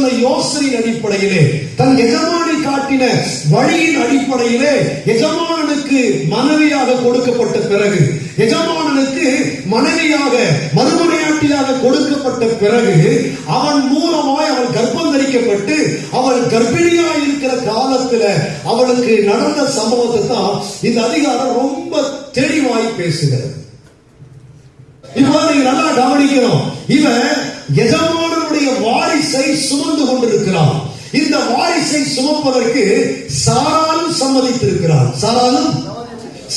சொன்ன யோசனையின் அடிப்படையிலே தன் எஜமானி காட்டின வழியின் அடிப்படையிலே எஜமானனுக்கு மனைவியாக கொடுக்கப்பட்ட பிறகு எஜமானனுக்கு மனைவியாக மறுமனையாட்டியாக கொடுக்கப்பட்ட பிறகு அவன் மூலமாய் அவள் கர்ப்பம் தரிக்கப்பட்டு அவள் கர்ப்பிணியாய் இருக்கிற காலத்துல அவளுக்கு நடந்த சம்பவத்தை தான் இந்த அதிகாரம் ரொம்ப தெளிவாய் பேசுகிறது. இப்போ நீங்க நல்லா கவனிக்கணும். இவன் எஜமான வாரிசை சுமந்து கொண்டிருக்கிறான். இந்த வாரிசை சுமப்பதற்கு சாராலும் சம்மதித்திருக்கிறார் சாராலும்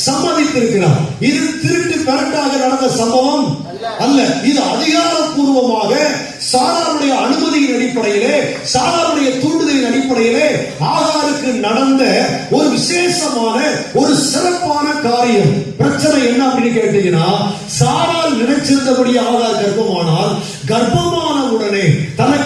சம்மதித்திருக்கிறார் இது திருட்டு கரெக்டாக நடந்த சம்பவம் அல்ல. இது அதிகாரப்பூர்வமாக சாராருடைய அனுமதியின் அடிப்படையிலே சாராருடைய தூண்டுதலின் அடிப்படையிலே ஆகாருக்கு நடந்த ஒரு விசேஷமான ஒரு சிறப்பான காரியம். பிரச்சனை என்ன அப்படின்னு கேட்டீங்கன்னா சாரால் நினைச்சிருந்தபடி ஆகார் கர்ப்பமானால் கர்ப்பமான உடனே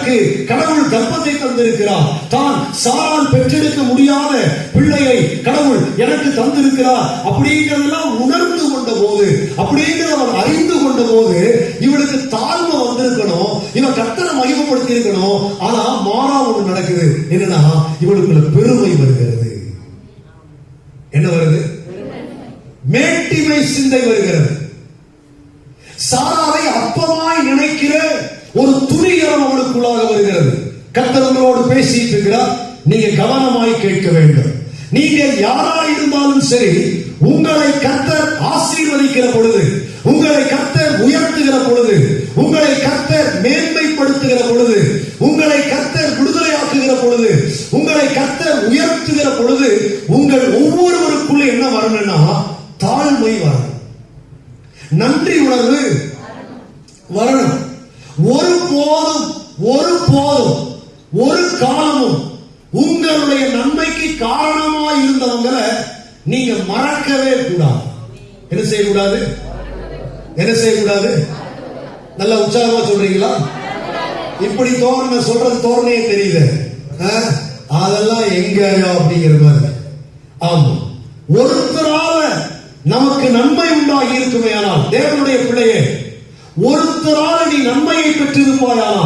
தனக்கு கடவுள் கர்ப்பத்தை தந்திருக்கிறார். தான் சாரால் பெற்றெடுக்க முடியாத பிள்ளையை கடவுள் எனக்கு தந்திருக்கிறார். அப்படிங்கிறதெல்லாம் உணர்ந்து கொண்ட போது அப்படிங்கிறத அவன் அறிந்து கொண்ட போது இவனுக்கு தாழ்வு வந்திருக்கணும் இவன் கத்தனை மகிமப்படுத்தி இருக்கணும் ஆனா மாறா ஒன்று நடக்குது. என்னன்னா இவனுக்குள்ள பெருமை வருகிறது. என்ன வருது? மேட்டிமை சிந்தை வருகிறது. சாராவை அப்பமாய் நினைக்கிற ஒரு துரியம் அவனுக்குள்ளாக வருகிறது. கத்தவங்களோடு பேசிட்டு இருக்கிறார். நீங்க கவனமாய் கேட்க வேண்டும். நீங்க யாரா இருந்தாலும் சரி உங்களை கத்தர் ஆசீர்வதிக்கிற பொழுது உங்களை கத்தர் உயர்த்துகிற பொழுது உங்களை கத்தர் மேன்மைப்படுத்துகிற பொழுது உங்களை கத்தர் விடுதலையாக்குகிற பொழுது உங்களை கத்தர் உயர்த்துகிற பொழுது உங்கள் ஒவ்வொருவருக்குள்ள என்ன வரணும்னா தாழ்மை வரணும் நன்றி உணர்வு வரணும் ஒரு போதும் ஒரு போதும் ஒரு காலமும் உங்களுடைய நன்மைக்கு காரணமா இருந்தவங்களை நீங்க மறக்கவே கூடாது. என்ன செய்யக்கூடாது? என்ன செய்யக்கூடாது? நல்ல உற்சாகமா சொல்றீங்களா? இப்படி தோரணை சொல்றது தோரணையே தெரியுது. ஆ? அதெல்லாம் எங்க அப்படிங்கிற மாதிரி. ஆமா. ஒருத்தரால நமக்கு நன்மை உண்டாகி இருக்குமே ஆனால் தேவனுடைய பிள்ளையே ஒருத்தரால நீ நன்மையை பெற்றிருப்பாயானா?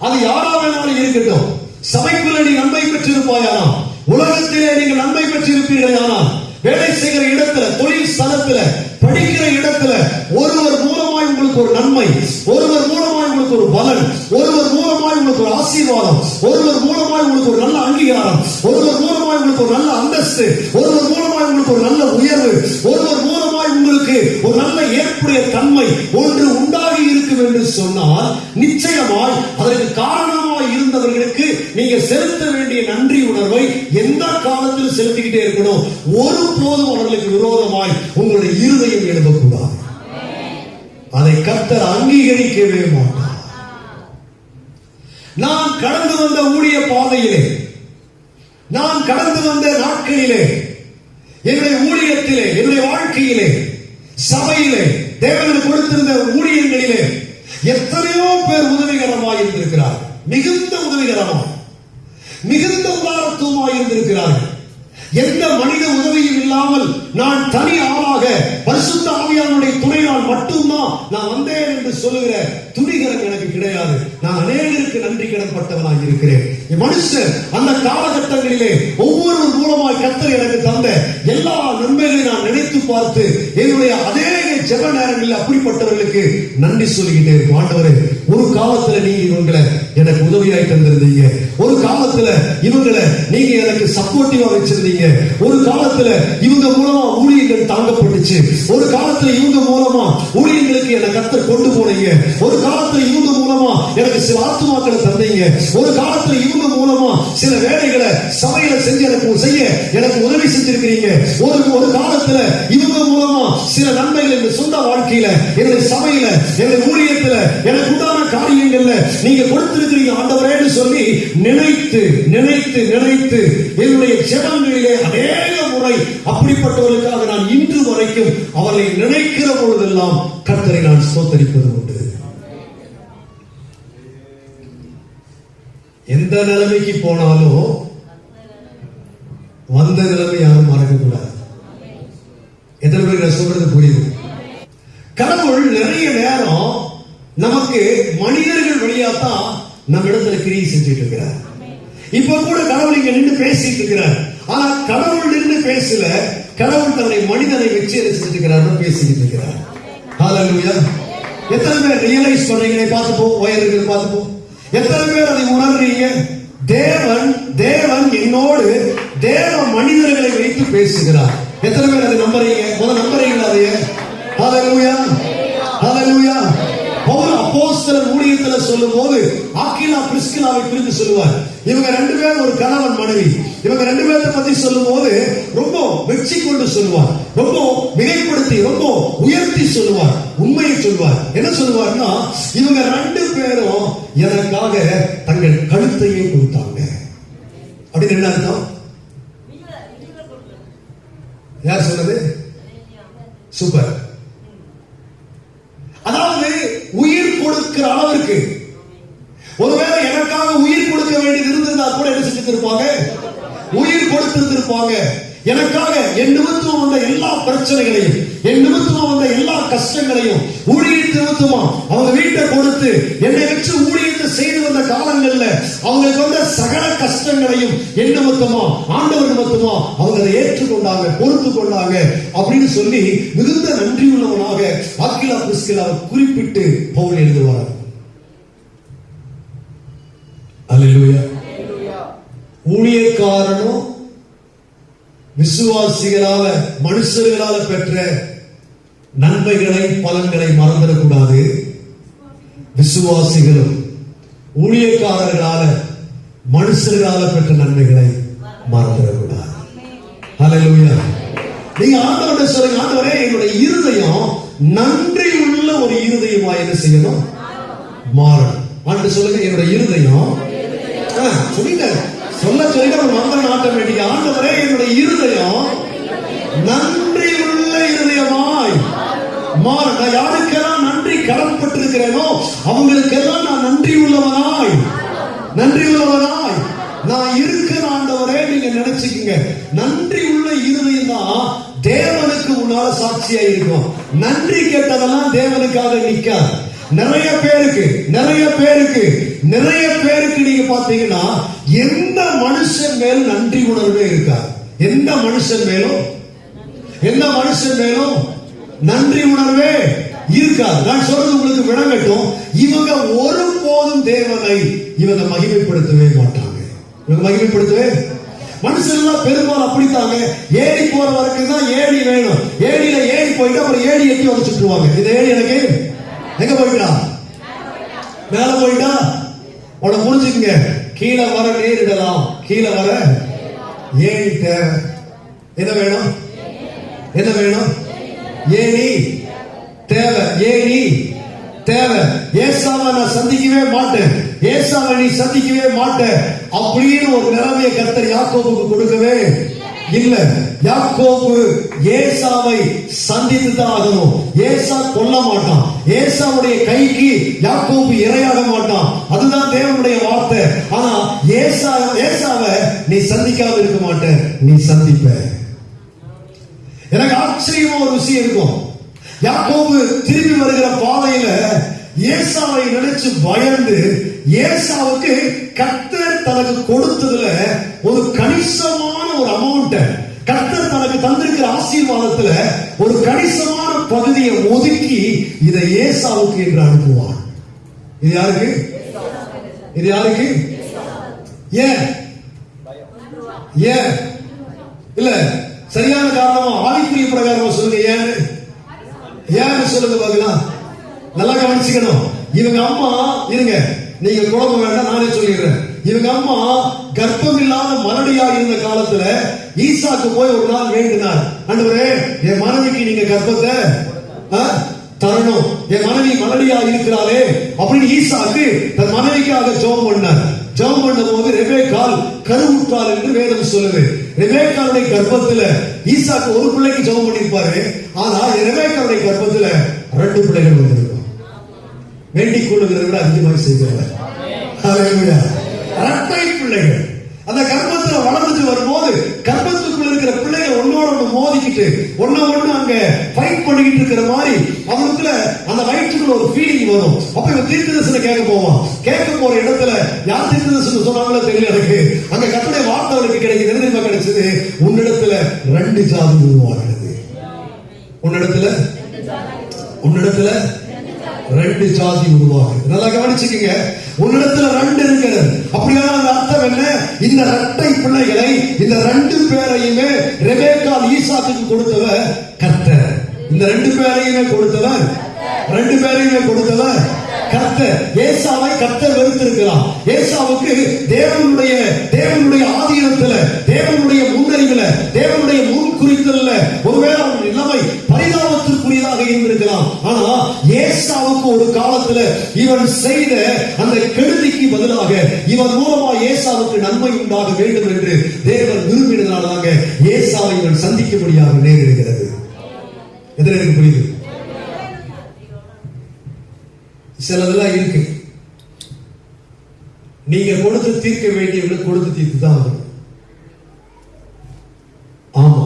அது யாரா வேணாலும் இருக்கட்டும். சபைக்குள்ள நீ நன்மை பெற்றிருப்பாயானா? உலகத்திலே நீங்கள் நன்மை பெற்றிருப்பீர்களானால் வேலை செய்கிற இடத்துல தொழில் ஸ்தலத்துல படிக்கிற இடத்துல ஒருவர் மூலமாய் உங்களுக்கு ஒரு நன்மை ஒருவர் மூலமாய் உங்களுக்கு ஒரு பலன் ஒருவர் மூலமாய் உங்களுக்கு ஒரு ஆசீர்வாதம் ஒருவர் மூலமாய் உங்களுக்கு ஒரு நல்ல அங்கீகாரம் ஒருவர் மூலமாய் உங்களுக்கு ஒரு நல்ல அந்தஸ்து ஒருவர் மூலமாய் உங்களுக்கு ஒரு நல்ல உயர்வு ஒருவர் மூலமாய் உங்களுக்கு ஒரு நல்ல ஏற்புடைய தன்மை ஒரு இருக்கும் என்று சொன்னால் நிச்சயமாய் அதற்கு காரணமாய் இருந்தவர்களுக்கு நீங்க செலுத்த வேண்டிய நன்றி உணர்வை எந்த காலத்தில் செலுத்திக்கிட்டே இருக்கணும்? ஒரு போதும் அவர்களுக்கு விரோதமாய் உங்களுடைய இருதயம் எழுப்பக்கூடாது அதை கர்த்தர் அங்கீகரிக்கவே மாட்டார். நான் கடந்து வந்த ஊழிய பாதையிலே நான் கடந்து வந்த நாட்களிலே என்னுடைய ஊழியத்திலே என்னுடைய வாழ்க்கையிலே சபையிலே தேவனுக்கு கொடுத்திருந்த ஊழியர்களிலே எத்தனையோ பேர் உதவிகரமாக இருந்திருக்கிறார். மிகுந்த உதவிகரமாக மிகுந்த உதாரத்துவமாக இருந்திருக்கிறார்கள். எந்த மனித உதவியும் இல்லாமல் நான் தனி ஆளாக பரிசுத்த ஆவியானுடைய துணையால் மட்டும்தான் நான் வந்தேன் என்று சொல்லுகிற துணிகரம் எனக்கு கிடையாது. நான் அநேகருக்கு நன்றி கடன்பட்டவனாக இருக்கிறேன் மனுஷன் அந்த காலகட்டங்களிலே ஒவ்வொரு மூலமாய் கத்தர் எனக்கு தந்த எல்லா நன்மைகளையும் நான் நினைத்து பார்த்து என்னுடைய அநேக ஜெப நேரங்களில் அப்படிப்பட்டவர்களுக்கு நன்றி சொல்லிக்கிட்டே இருக்கும் ஆண்டவரே ஒரு காலத்துல நீங்க இவங்களை எனக்கு உதவியாய் தந்திருந்தீங்க. ஒரு காலத்துல இவங்களை நீங்க எனக்கு சப்போர்ட்டிவா வச்சிருந்தீங்க. ஒரு காலத்துல இவங்க மூலமா ஊழியர்கள் தாங்கப்பட்டுச்சு. ஒரு காலத்துல இவங்க மூலமா ஊழியர்களுக்கு என்னை கத்தர் கொண்டு போனீங்க. ஒரு காலத்துல இவங்க மூலமா எனக்கு சில ஆத்துமாக்களை தந்தீங்க. ஒரு காலத்துல இவங்க மூலமா சில வேலைகளை சபையில செஞ்சு எனக்கு செய்ய எனக்கு உதவி செஞ்சிருக்கிறீங்க. ஒரு ஒரு காலத்துல இவங்க மூலமா சில நன்மைகள் என் சொந்த வாழ்க்கையில என்னுடைய சபையில என்னுடைய ஊழியத்துல எனக்கு உண்டான காரியங்கள்ல நீங்க கொடுத்திருக்கிறீங்க ஆண்டவரேன்னு சொல்லி நினைத்து நினைத்து நினைத்து என்னுடைய ஜெபங்களிலே அநேக முறை அப்படிப்பட்டவர்களுக்காக நான் இன்று வரைக்கும் அவர்களை நினைக்கிற பொழுதெல்லாம் கர்த்தரை நான் சோத்தரிப்பது உண்டு. எந்த நிலைமைக்கு போனாலும் வந்த நிலைமை யாரும் மறக்கக்கூடாது. எத்தனை பேருக்கு நான் சொல்றது புரியுது? கடவுள் நிறைய நேரம் நமக்கு மனிதர்கள் வழியா தான் நம்ம இடத்துல கிரியை செஞ்சுட்டு இருக்கிறார். இப்ப கூட கடவுள் இங்க நின்று பேசிட்டு இருக்கிறார். ஆனா கடவுள் நின்று பேசல கடவுள் தன்னை மனிதனை வச்சு என்ன செஞ்சுட்டு இருக்கிறார் பேசிக்கிட்டு இருக்கிறார். எத்தனை பேர் ரியலைஸ் பண்றீங்களே பார்த்துப்போம் போ பார்த்துப்போம் எத்தனை பேர் அதை உணர்றீங்க? தேவன் தேவன் என்னோடு தேவ மனிதர்களை வைத்து பேசுகிறார். எத்தனை பேர் அதை நம்புறீங்க? முதல் நம்புறீங்களா அதைய? ஹalleluya ஹalleluya பவுல் அப்போஸ்தலர் ஊழியத்துல சொல்லும்போது ஆக்கிலா பிரிஸ்கிலாவை குறித்து சொல்லுவார். இவங்க ரெண்டு பேரும் ஒரு கணவன் மனைவி. இவங்க ரெண்டு பேரை பத்தி சொல்லும் போது மெச்சி கொண்டு சொல்லுவார் ரொம்ப மிகைப்படுத்தி ரொம்ப உயர்த்தி சொல்லுவார் உண்மையை சொல்லுவார் என்ன சொல்லுவார்னா இவங்க ரெண்டு பேரும் எனக்காக தங்கள் கழுத்தையே கொடுத்தாங்க? அப்படின்னு என்ன அர்த்தம்? யார் சொன்னது? சூப்பர். அதாவது உயிர் கொடுக்கிற அளவிற்கு. ஒருவேளை எனக்காக உயிர் கொடுக்க வேண்டியது இருந்திருந்தா கூட என்ன செஞ்சிருப்பாங்க உயிர் கொடுத்திருந்திருப்பாங்க. எனக்காக என் நிமித்தம் வந்த எல்லா பிரச்சனைகளையும் என் நிமித்தமா வந்த எல்லா கஷ்டங்களையும் ஊழியர் நிமித்தமா அவங்க வீட்டை கொடுத்து என்னை வச்சு ஊழியத்தை செய்து வந்த காலங்கள்ல அவங்களுக்கு வந்த சகல கஷ்டங்களையும் என் நிமித்தமா ஆண்டவர் நிமித்தமா அவங்க அதை ஏற்றுக்கொண்டாங்க பொறுத்து கொண்டாங்க அப்படின்னு சொல்லி மிகுந்த நன்றி உள்ளவனாக ஆக்கிலா பிரிஸ்கிலாவை குறிப்பிட்டு பவுல் எழுதுவார். அல்லேலூயா ஊழியக்காரனும் விசுவாசிகளால மனுஷர்களால பெற்ற நன்மைகளை பலன்களை மறந்துடக்கூடாது. விசுவாசிகளும் ஊழியக்காரர்களால மனுஷர்களால பெற்ற நன்மைகளை மறந்துடக்கூடாது. ஹalleluya நீங்க ஆண்டவர்கிட்ட சொல்லுங்க ஆண்டவரே என்னுடைய இருதயம் நன்றி உள்ள ஒரு இருதயமா என்ன செய்யணும்? மாறணும். ஆண்டு சொல்லுங்க என்னுடைய இருதயம் ஆ, சொல்ல சொல்லிட்டு அவர் மந்திரம் ஆட்டோமேட்டிக் ஆண்டவரே என்னுடைய இருதயம் நன்றி உள்ள இருதயமாய் மாற நான் யாருக்கெல்லாம் நன்றி கடன்பட்டிருக்கிறேனோ அவங்களுக்கெல்லாம் நான் நன்றி உள்ளவனாய். நன்றி உள்ளவனாய். நான் இருக்கிற ஆண்டவரே நீங்க நினைச்சுக்கீங்க. நன்றி உள்ள இருதயம் தான் தேவனுக்கு உன்னால சாட்சியா இருக்கும் நன்றி கேட்டதெல்லாம் தேவனுக்காக நிற்காது. நிறைய பேருக்கு நிறைய பேருக்கு நிறைய பேருக்கு நீங்க பாத்தீங்கன்னா எந்த மனுஷன் மேலும் நன்றி உணர்வே இருக்காது. எந்த மனுஷன் மேலும்? எந்த மனுஷன் மேலும் நன்றி உணர்வே இருக்காது. நான் சொல்றது உங்களுக்கு விளங்கட்டும். இவங்க ஒருபோதும் தேவனை இவங்க மகிமைப்படுத்தவே மாட்டாங்க. இவங்க மகிமைப்படுத்தவே? மனுஷன்லாம் பெரும்பாலும் அப்படித்தாங்க. ஏடி போற வரைக்கும் தான் ஏணி வேணும். ஏடியில ஏடி போயிட்டு அப்புறம் ஏணி எட்டி உடச்சுட்டுருவாங்க இந்த ஏணி எனக்கு எங்க போயிட்டான் மேல போயிட்டான் உன புரிஞ்சுக்குங்க. கீழே வர நேரிடலாம் கீழே வர ஏணி தேவை. என்ன வேணும்? என்ன வேணும்? ஏணி தேவை. ஏணி தேவை. ஏசாவை நான் சந்திக்கவே மாட்டேன். ஏசாவை நீ சந்திக்கவே மாட்டேன். அப்படின்னு ஒரு நிலைமையை கர்த்தர் யாக்கோவுக்கு கொடுக்கவே இல்ல யாக்கோபு ஏசாவை சந்தித்து தான் ஆகணும். ஏசா கொல்ல மாட்டான். ஏசாவுடைய கைக்கு யாக்கோபு இரையாக மாட்டான். அதுதான் தேவனுடைய வார்த்தை. ஆனா ஏசா ஏசாவை நீ சந்திக்காம இருக்க மாட்ட நீ சந்திப்ப. எனக்கு ஆச்சரியமா ஒரு விஷயம் இருக்கும். யாக்கோபு திரும்பி வருகிற பாதையில ஏசாவை நினைச்சு பயந்து ஏசாவுக்கு கத்தர் தனக்கு கொடுத்ததுல ஒரு கணிசமான ஒரு அமௌண்ட்டை கர்த்தர் தனக்கு தந்திருக்கிற ஆசீர்வாதத்துல ஒரு கணிசமான பகுதியை ஒதுக்கி இதை ஏசாவுக்கு என்று அனுப்புவான் இது யாருக்கு? இது யாருக்கு? ஏன்? ஏன்? இல்ல சரியான காரணமா ஆதிக்குரிய பிரகாரமா சொல்லுங்க ஏன்? ஏன்னு சொல்லுங்க பாக்கலாம். நல்லா கவனிச்சுக்கணும். இவங்க அம்மா இருங்க நீங்க குழப்பம் வேண்டாம் நானே சொல்லிடுறேன். இவங்க அம்மா கர்ப்பம் இல்லாத மலடியா இருந்த காலத்துல ஈசாக்கு போய் ஒரு நாள் வேண்டினார். ஆண்டவரே என் மனைவிக்கு நீங்க கர்ப்பத்தை தரணும். என் மனைவி மலடியா இருக்கிறாளே அப்படின்னு ஈசாக்கு தன் மனைவிக்காக ஜெபம் பண்ணார் ஜெபம் பண்ணும்போது ரெபேக்கால் கருவுற்றாள் என்று வேதம் சொல்லுது. ரெபேக்காலுடைய கர்ப்பத்துல ஈசாக்கு ஒரு பிள்ளைக்கு ஜெபம் பண்ணிருப்பாரு ஆனா ரெபேக்காலுடைய கர்ப்பத்துல ரெண்டு பிள்ளைகள் வந்திருக்கும். வேண்டிக் கொள்ளுகிறதை விட அதிகமாக செய்கிறார் ஹalleluya. பிள்ளைகள். அந்த கர்ப்பத்துல வளர்ந்துட்டு வரும்போது கர்ப்பத்துக்குள்ள இருக்கிற பிள்ளைகள் ஒன்னோட ஒண்ணு மோதிக்கிட்டு ஒன்ன ஒண்ணு அங்க ஃபைட் பண்ணிக்கிட்டு இருக்கிற மாதிரி அவனுக்குள்ள அந்த வயிற்றுக்குள்ள ஒரு ஃபீலிங் வரும். அப்ப இவன் தீர்க்கதரிசனம் கேட்க போவான். கேட்க போற இடத்துல யார் தீர்க்கதரிசனம் சொன்னாங்களோ தெரியல எனக்கு. அங்க கத்துடைய வார்த்தை அவனுக்கு கிடைக்குது. என்ன தெரியுமா கிடைச்சது? உன்னிடத்துல ரெண்டு ஜாதி உருவாகிறது. உன்னிடத்துல? உன்னிடத்துல ரெண்டு ஜாதி உருவாகிறது. நல்லா கவனிச்சுக்கீங்க. உன்னிடத்துல ரெண்டு இருக்கிறது. அப்படியான அர்த்தம் என்ன? இந்த ரெட்டை பிள்ளைகளை இந்த ரெண்டு பேரையுமே ரெபேக்கால் ஈசாக்கு கொடுத்தவர் கர்த்தர். இந்த ரெண்டு பேரையுமே கொடுத்தவர் ரெண்டு பேரையுமே கொடுத்தவர் கர்த்தர். ஏசாவை கர்த்தர் வெறுத்திருக்கிறார். ஏசாவுக்கு தேவனுடைய தேவனுடைய ஆதீனத்துல தேவனுடைய முன்னறிவுல தேவனுடைய முன் குறித்தல ஒருவேளை அவன் நிலைமை பரிதாபத்திற்குரியதாக இருந்திருக்கலாம். ஆனா ஏசாவுக்கு ஒரு காலத்துல இவன் செய்த அந்த கெடுதிக்கு பதிலாக இவன் மூலமா ஏசாவுக்கு நன்மை உண்டாக வேண்டும் என்று தேவன் விரும்பினதுனாலதாங்க ஏசாவை இவன் சந்திக்கும்படியாக நேரிடுகிறது எதில் எனக்கு புரியுது? சிலதெல்லாம் இருக்கு. நீங்க கொடுத்து தீர்க்க வேண்டியவங்களை கொடுத்து தீர்த்து தான் ஆகணும் ஆமா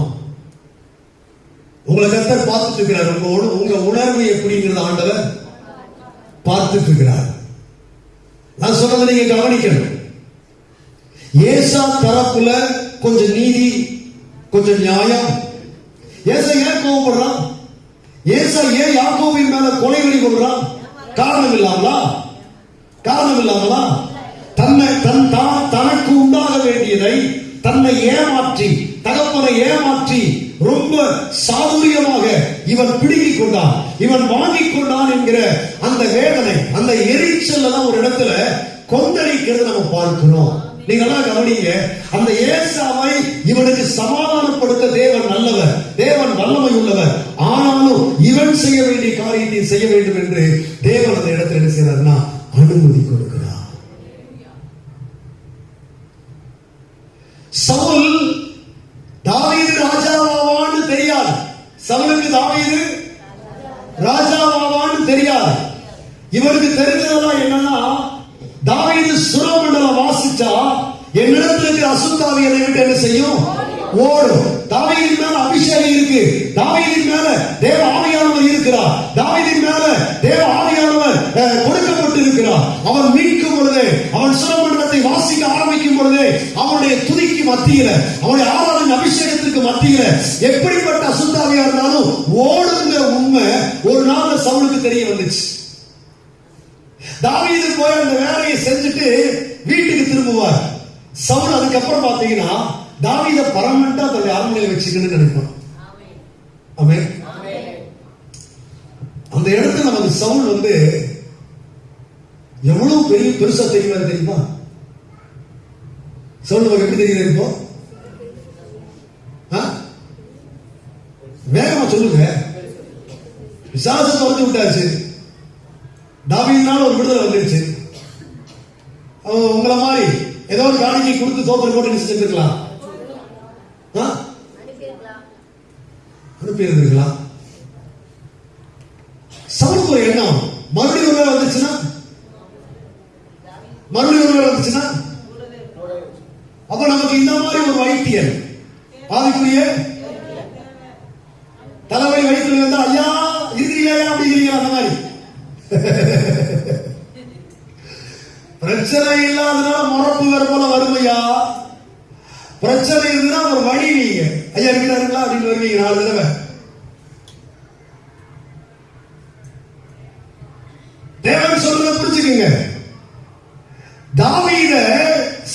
உங்களை பார்த்துக்கிறார் பார்த்துட்டு உங்க உங்க உணர்வு எப்படிங்கிறத ஆண்டவர் பார்த்துட்டு இருக்கிறார் நான் சொன்னதை நீங்க கவனிக்கணும். ஏசா தரப்புல கொஞ்சம் நீதி கொஞ்சம் நியாயம். ஏசா ஏன் கோவப்படுறான்? ஏசா ஏன் யாக்கோவின் மேல கொலைவெறி கொள்றான்? காரணம் இல்லாமலா? காரணம் இல்லாமலா? தன்னை தன் தான் தனக்கு உண்டாக வேண்டியதை தன்னை ஏமாற்றி தகப்பனை ஏமாற்றி ரொம்ப சாதுரியமாக இவன் பிடுங்கிக் கொண்டான். இவன் வாங்கிக் கொண்டான் என்கிற அந்த வேதனை அந்த எரிச்சல் ஒரு இடத்துல கொந்தளிக்கிறது நம்ம பார்க்கிறோம். நீங்க எல்லாம் கவனிங்க அந்த ஏசாவை இவனுக்கு சமாதானப்படுத்த தேவன் நல்லவர் தேவன் வல்லமை உள்ளவர். ஆனாலும் இவன் செய்ய வேண்டிய காரியத்தை செய்ய வேண்டும் என்று தேவன் அந்த இடத்துல என்ன செய்யறாருன்னா அனுமதி கொடுக்கிறார். சவுல் தாவீது ராஜாவாவான்னு சவுலுக்கு தாவீது ராஜாவாவான்னு தெரியாது. இவருக்கு தெரிஞ்சதெல்லாம் என்னன்னா தாவீது சுரமண்டலம் வாசிச்சா என்னிடத்துல இருக்கிற அசுத்தாவி என்னை விட்டு என்ன செய்யும்? ஓடும். தாவீதின் மேல அபிஷேகம் இருக்கு. தாவீதின் மேல தேவ ஆவியானவர் இருக்கிறார். தாவீதின் மேல தேவ ஆவியானவர் கொடுக்க கொடுக்கப்பட்டு இருக்கிறார் அவன் மீட்கும் பொழுது அவன் சுரமண்டலத்தை வாசிக்க ஆரம்பிக்கும் பொழுது அவனுடைய துதிக்கு மத்தியில அவனுடைய ஆராதனை அபிஷேகத்திற்கு மத்தியில எப்படிப்பட்ட அசுத்தாவியா இருந்தாலும் ஓடுங்கிற உண்மை. ஒரு நாள் சவுலுக்கு தெரிய வந்துச்சு. தாவீது போய் அந்த வேலையை செஞ்சுட்டு வீட்டுக்கு திரும்புவார். சவுல் அதுக்கப்புறம் பாத்தீங்கன்னா தாவீத பர்மனண்டா தன்னுடைய அரண்மனையில் வச்சுக்கணும்னு நினைப்பான் அந்த இடத்துல நமக்கு சவுல் வந்து எவ்வளவு பெரிய பெருசா தெரியுமா தெரியுமா? சொல்லுங்க எப்படி தெரியுது இப்போ? ஆ? வேகமா சொல்லுங்க. விசாசத்தை வந்து விட்டாச்சு. தாவீதுனால ஒரு விடுதலை வந்துருச்சு. அவன் உங்களை மாதிரி ஏதோ ஒரு காணிக்கை கொடுத்து தோத்தல் போட்டு நினைச்சிட்டு இருக்கலாம் அனுப்பி இருந்திருக்கலாம் சவுலுக்கு ஒரு எண்ணம் மறுபடியும் ஒரு வேலை வந்துச்சுன்னா மறுபடியும் ஒரு வேலை வந்துச்சுன்னா அப்ப நமக்கு இந்த மாதிரி ஒரு வைத்தியர் ஆவிக்குரிய தலைவலி வயிற்றுல இருந்தா ஐயா இருக்கிறீங்களா அப்படிங்கிறீங்களா அந்த மாதிரி பிரச்சனை இல்லாதனால முறப்பு வேற போல வருமையா பிரச்சனை இருந்தா ஒரு வழி நீங்க. ஐயா இருக்கிறாருங்களா? அப்படின்னு வருவீங்க நாலு தடவை. தேவன் சொல்றத புரிச்சுக்கோங்க தாவீத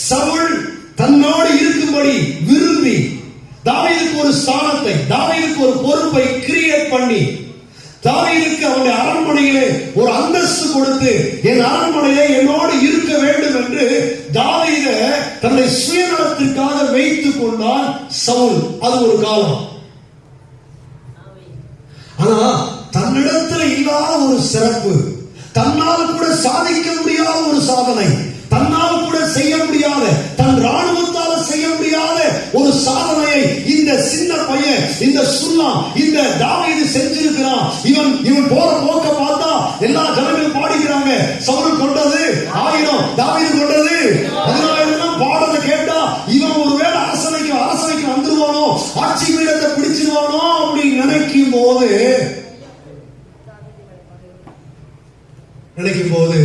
சவுல் தன்னோடு இருக்கும்படி விரும்பி தாவீதுக்கு ஒரு ஸ்தானத்தை தாவீதுக்கு ஒரு பொறுப்பை கிரியேட் பண்ணி தாவீதுக்கு அவனுடைய அரண்மனையிலே ஒரு அந்தஸ்து கொடுத்து என் அரண்மனையிலே என்னோடு இருக்க வேண்டும் என்று தாவீத தன்னை சுயநலத்திற்காக வைத்துக் கொண்டான் சவுல். அது ஒரு காலம். ஆனா தன்னிடத்துல இல்லாத ஒரு சிறப்பு தன்னால் கூட சாதிக்க முடியாத ஒரு சாதனை தன்னால் கூட செய்ய முடியாத தன் ராணுவத்தால செய்ய முடியாத ஒரு சாதனையை இந்த சின்ன பையன் இந்த சுல்லா இந்த தாவீது செஞ்சிருக்கிறான். இவன் இவன் போற போக்க பார்த்தா எல்லா ஜனங்களும் பாடிக்கிறாங்க. சவுல் கொண்டது ஆயிரம் தாவீது கொண்டது அதனால செய்வானோ அப்படி நினைக்கும் போது நினைக்கும் போது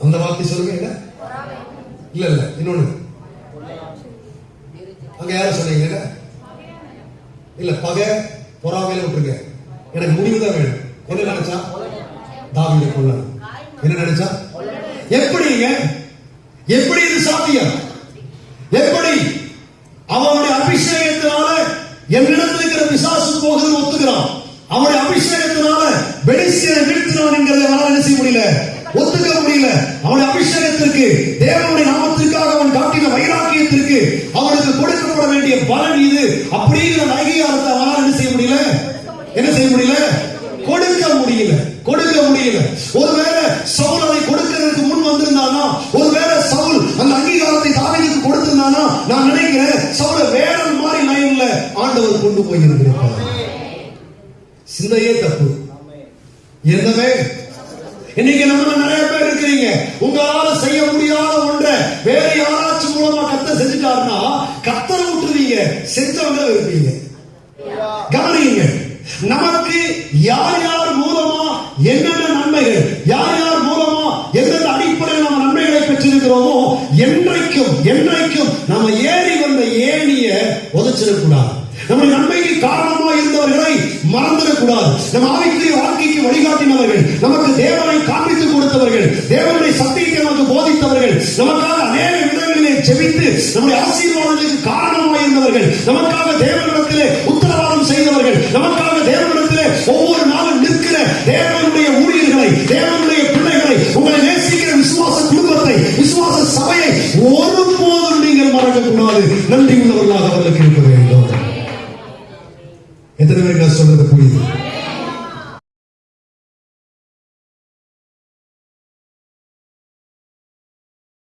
அந்த வார்த்தை சொல்லுங்க இல்ல இல்ல இன்னொன்னு. அபிஷேகத்தினால பெலிசியனை வீழ்த்தினான் அவனால் என்ன செய்ய முடியல? ஒத்துக்க முடியல. அவனுடைய அபிஷேகத்திற்கு தேவனுடைய நாமத்திற்காக அவன் காட்டின வைராக்கியத்திற்கு அவனுக்கு கொடுக்கப்பட வேண்டிய பலன் இது. அப்படிங்கிற அங்கீகாரத்தை அவனால் என்ன செய்ய முடியல? என்ன செய்ய முடியல? கொடுக்க முடியல. கொடுக்க முடியல. ஒருவேளை சவுல் அதை கொடுக்கிறதுக்கு முன் வந்திருந்தானா? ஒருவேளை சவுல் அந்த அங்கீகாரத்தை தாவீதுக்கு கொடுத்திருந்தானா? நான் நினைக்கிறேன் சவுல வேற மாதிரி லைன்ல ஆண்டவர் கொண்டு போயிருக்கிறார் சிந்தையே தப்பு. இருந்தவே இன்னைக்கு நம்ம நிறைய பேர் இருக்கிறீங்க. உங்களால செய்ய முடியாத ஒன்றை வேற யாராச்சும் மூலமா கத்த செஞ்சுட்டாருன்னா கத்தரை விட்டுருவீங்க செஞ்சவங்க இருப்பீங்க. கவனிங்க நமக்கு யார் யார் மூலமா என்னென்ன நன்மைகள் யார் யார் மூலமா எந்தெந்த அடிப்படையில் நம்ம நன்மைகளை பெற்றிருக்கிறோமோ என்றைக்கும் என்றைக்கும் நம்ம ஏறி வந்த ஏணிய உதச்சிடக்கூடாது நம்ம நன்மைக்கு காரணமா இருந்தவர்களை மறந்துடக்கூடாது. நம்ம ஆவிக்குரிய வாழ்க்கை வழிகாட்டினவர்கள் நமக்கு தேவனை காண்பித்து கொடுத்தவர்கள் தேவனுடைய சத்தியத்தை நமக்கு போதித்தவர்கள் நமக்காக அநேக விதங்களிலே செவித்து நம்முடைய ஆசீர்வாதங்களுக்கு காரணமாக இருந்தவர்கள் நமக்காக தேவனிடத்திலே உத்தரவாதம் செய்தவர்கள் நமக்காக தேவனிடத்திலே ஒவ்வொரு நாளும் நிற்கிற தேவனுடைய ஊழியர்களை தேவனுடைய பிள்ளைகளை உங்களை நேசிக்கிற விசுவாச குடும்பத்தை விசுவாச